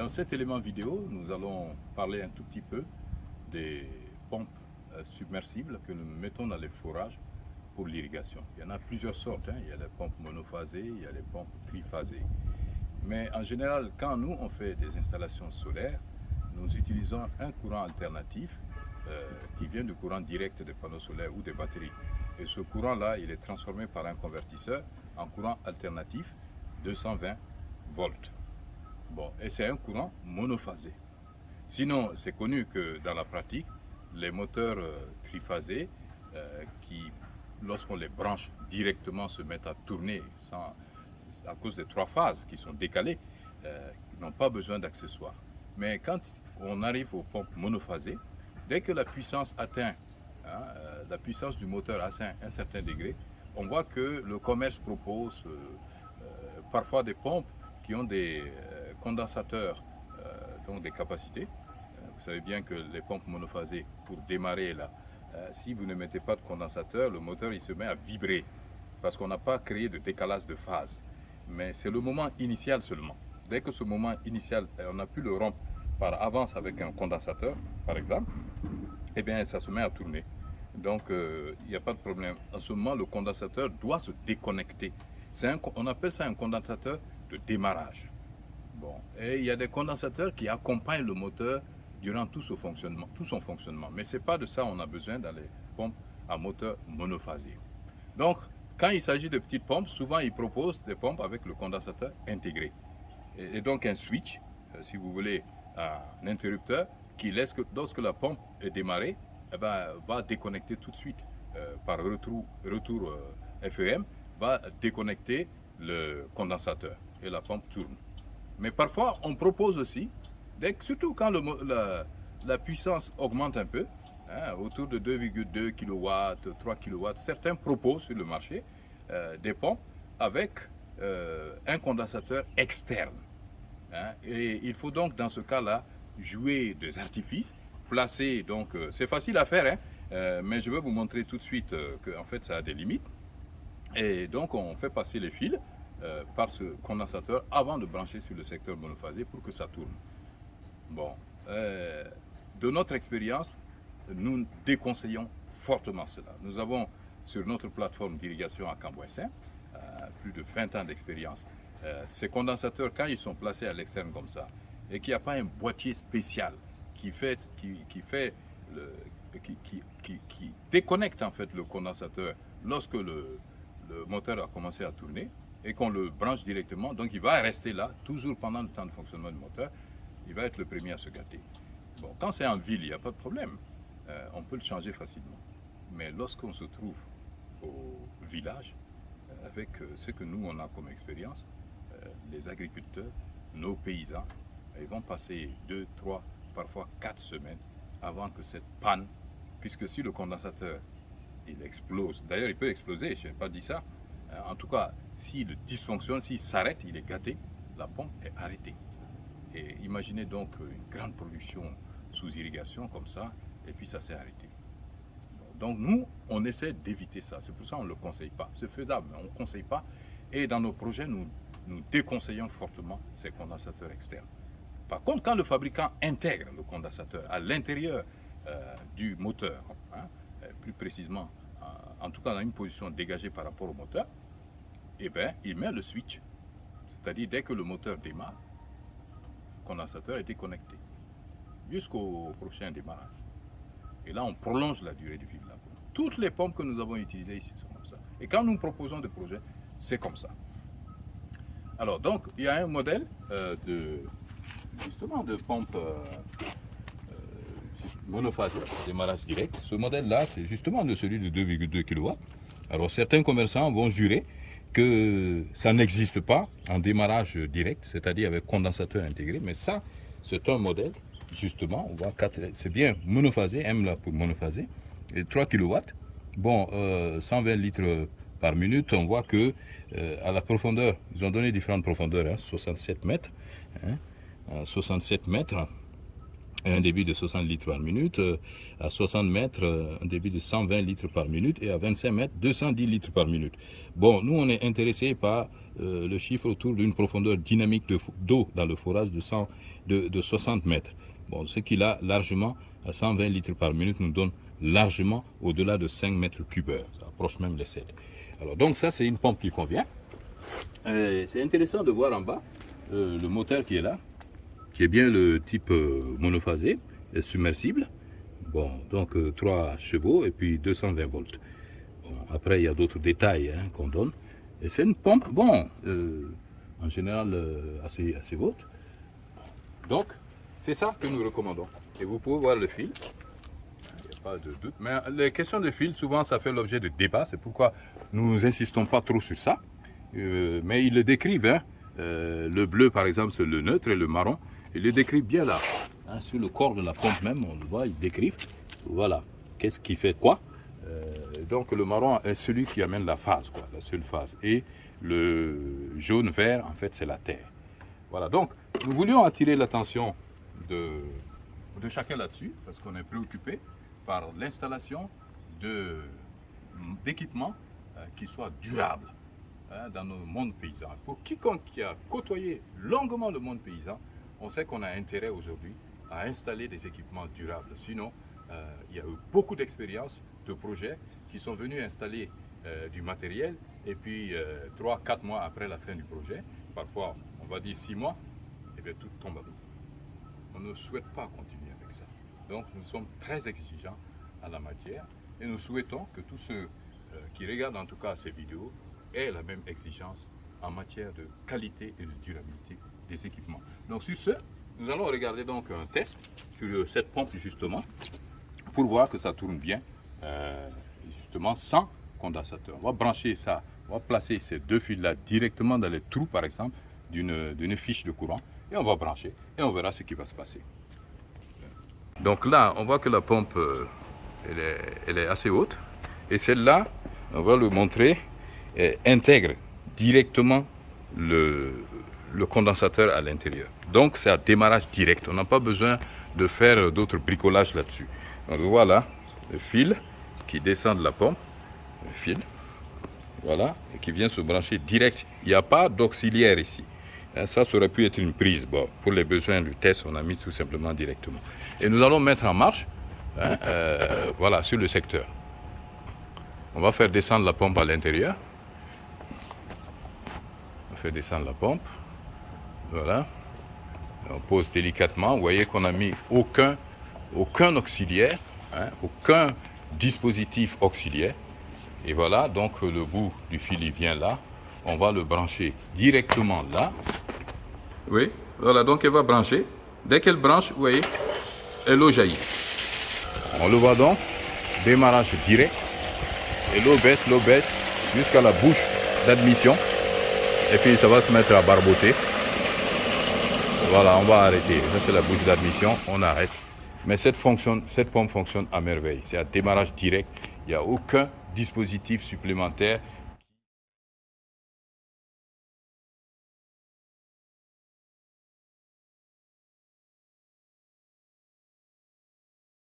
Dans cet élément vidéo, nous allons parler un tout petit peu des pompes euh, submersibles que nous mettons dans les forages pour l'irrigation. Il y en a plusieurs sortes. Hein. Il y a les pompes monophasées, il y a les pompes triphasées. Mais en général, quand nous, on fait des installations solaires, nous utilisons un courant alternatif euh, qui vient du courant direct des panneaux solaires ou des batteries. Et ce courant-là, il est transformé par un convertisseur en courant alternatif 220 volts. Bon, et c'est un courant monophasé. Sinon, c'est connu que dans la pratique, les moteurs euh, triphasés, euh, qui, lorsqu'on les branche directement, se mettent à tourner sans, à cause des trois phases qui sont décalées, euh, n'ont pas besoin d'accessoires. Mais quand on arrive aux pompes monophasées, dès que la puissance atteint, hein, la puissance du moteur atteint un certain degré, on voit que le commerce propose parfois des pompes qui ont des condensateurs, donc des capacités. vous savez bien que les pompes monophasées, pour démarrer là, si vous ne mettez pas de condensateur, le moteur il se met à vibrer parce qu'on n'a pas créé de décalage de phase mais c'est le moment initial seulement. Dès que ce moment initial, on a pu le rompre par avance avec un condensateur, par exemple, eh bien, ça se met à tourner. Donc, euh, il n'y a pas de problème. En ce moment, le condensateur doit se déconnecter. Un, on appelle ça un condensateur de démarrage. Et il y a des condensateurs qui accompagnent le moteur durant tout, ce fonctionnement, tout son fonctionnement. Mais ce n'est pas de ça qu'on a besoin dans les pompes à moteur monophasé. Donc, quand il s'agit de petites pompes, souvent ils proposent des pompes avec le condensateur intégré. Et, donc un switch, euh, si vous voulez, un interrupteur qui laisse que lorsque la pompe est démarrée, eh ben, va déconnecter tout de suite euh, par retour, retour euh, FEM, va déconnecter le condensateur et la pompe tourne. Mais parfois, on propose aussi, surtout quand la, puissance augmente un peu, Hein, autour de 2,2 kW, 3 kW. Certains proposent sur le marché euh, des pompes avec euh, un condensateur externe. Hein. et il faut donc dans ce cas-là jouer des artifices, placer, donc euh, c'est facile à faire, hein, mais je vais vous montrer tout de suite qu'en fait ça a des limites. Et donc on fait passer les fils par ce condensateur avant de brancher sur le secteur monophasé pour que ça tourne. Bon, de notre expérience, nous déconseillons fortement cela. Nous avons sur notre plateforme d'irrigation à Cambouessin euh, plus de 20 ans d'expérience. Euh, ces condensateurs, quand ils sont placés à l'externe comme ça, et qu'il n'y a pas un boîtier spécial qui fait, qui, fait qui, déconnecte en fait le condensateur lorsque le moteur a commencé à tourner et qu'on le branche directement, donc il va rester là toujours pendant le temps de fonctionnement du moteur, il va être le premier à se gâter. Bon, quand c'est en ville, il n'y a pas de problème. Euh, on peut le changer facilement. Mais lorsqu'on se trouve au village, euh, avec euh, ce que nous, on a comme expérience, les agriculteurs, nos paysans, ils vont passer deux, trois, parfois quatre semaines avant que cette panne, puisque si le condensateur, il explose, d'ailleurs il peut exploser, je n'ai pas dit ça, en tout cas, s'il dysfonctionne, s'il s'arrête, il est gâté, la pompe est arrêtée. Et imaginez donc une grande production sous irrigation comme ça, et puis ça s'est arrêté. Donc nous, on essaie d'éviter ça. C'est pour ça qu'on ne le conseille pas. C'est faisable, mais on ne conseille pas. Et dans nos projets, nous, déconseillons fortement ces condensateurs externes. Par contre, quand le fabricant intègre le condensateur à l'intérieur euh, du moteur, hein, euh, plus précisément, en tout cas dans une position dégagée par rapport au moteur, eh bien, il met le switch. C'est-à-dire, dès que le moteur démarre, le condensateur est déconnecté jusqu'au prochain démarrage. Et là, on prolonge la durée de vie de la pompe. Toutes les pompes que nous avons utilisées ici sont comme ça. Et quand nous proposons des projets, c'est comme ça. Alors, donc, il y a un modèle euh, de, justement, de pompe euh, euh démarrage direct. Ce modèle-là, c'est justement de celui de 2,2 kW. Alors, certains commerçants vont jurer que ça n'existe pas en démarrage direct, c'est-à-dire avec condensateur intégré, mais ça, c'est un modèle justement, on voit 4, c'est bien monophasé, M là pour monophasé, et 3 kW. Bon, 120 euh, litres par minute, on voit que euh, à la profondeur, ils ont donné différentes profondeurs, 67 hein, mètres, 67 hein, mètres, un débit de 60 litres par minute, euh, à 60 mètres, euh, un débit de 120 litres par minute, et à 25 mètres, 210 litres par minute. Bon, nous, on est intéressé par euh, le chiffre autour d'une profondeur dynamique d'eau dans le forage de, 100, de, de 60 mètres. Bon, ce qui là, largement, à 120 litres par minute, nous donne largement au-delà de 5 mètres cubeurs. Ça approche même les 7. Alors, donc ça, c'est une pompe qui convient. C'est intéressant de voir en bas le moteur qui est là qui est bien le type euh, monophasé, submersible. Bon, donc 3 euh, chevaux et puis 220 volts. Bon, après, il y a d'autres détails hein, qu'on donne. Et c'est une pompe, bon, euh, en général assez, assez haute. Donc, c'est ça que nous recommandons. Et vous pouvez voir le fil. Il n'y a pas de doute. Mais les questions de fil, souvent, ça fait l'objet de débats. C'est pourquoi nous n'insistons pas trop sur ça. mais ils le décrivent. Hein. le bleu, par exemple, c'est le neutre et le marron, il le décrit bien là. Hein, sur le corps de la pompe même, on le voit, il décrit. Voilà, qu'est-ce qui fait quoi? Euh, Donc le marron est celui qui amène la phase, quoi, la seule phase. Et le jaune-vert, en fait, c'est la terre. Voilà, donc nous voulions attirer l'attention de, de chacun là-dessus, parce qu'on est préoccupé par l'installation d'équipements euh, qui soient durables hein, dans nos mondes paysans. Pour quiconque qui a côtoyé longuement le monde paysan, on sait qu'on a intérêt aujourd'hui à installer des équipements durables. Sinon, euh, il y a eu beaucoup d'expériences, de projets qui sont venus installer euh, du matériel et puis euh, trois, quatre mois après la fin du projet, parfois on va dire six mois, et eh bien tout tombe à l'eau. On ne souhaite pas continuer avec ça. Donc nous sommes très exigeants à la matière et nous souhaitons que tous ceux qui regardent en tout cas ces vidéos aient la même exigence en matière de qualité et de durabilité équipements. Donc sur ce, nous allons regarder donc un test sur cette pompe justement pour voir que ça tourne bien euh, justement sans condensateur. On va brancher ça, on va placer ces deux fils là directement dans les trous par exemple d'une fiche de courant et on va brancher et on verra ce qui va se passer. Donc là, on voit que la pompe euh, elle, est, elle est assez haute et celle-là, on va le montrer, intègre directement le, le condensateur à l'intérieur. Donc c'est un démarrage direct. On n'a pas besoin de faire d'autres bricolages là-dessus. Donc voilà le fil qui descend de la pompe, le fil, voilà, et qui vient se brancher direct. Il n'y a pas d'auxiliaire ici. Hein, ça, ça aurait pu être une prise. Bon, pour les besoins du test, on a mis tout simplement directement. Et nous allons mettre en marche, hein, euh, voilà, sur le secteur. On va faire descendre la pompe à l'intérieur. On fait descendre la pompe. Voilà. On pose délicatement. Vous voyez qu'on n'a mis aucun, aucun auxiliaire, hein, aucun dispositif auxiliaire. Et voilà, donc le bout du fil il vient là. On va le brancher directement là. Oui, voilà, donc elle va brancher. Dès qu'elle branche, vous voyez, l'eau jaillit. On le voit donc, démarrage direct. Et l'eau baisse, l'eau baisse jusqu'à la bouche d'admission. Et puis ça va se mettre à barboter. Voilà, on va arrêter. Ça, c'est la bouche d'admission. On arrête. Mais cette, pompe fonctionne à merveille. C'est un démarrage direct. Il n'y a aucun dispositif supplémentaire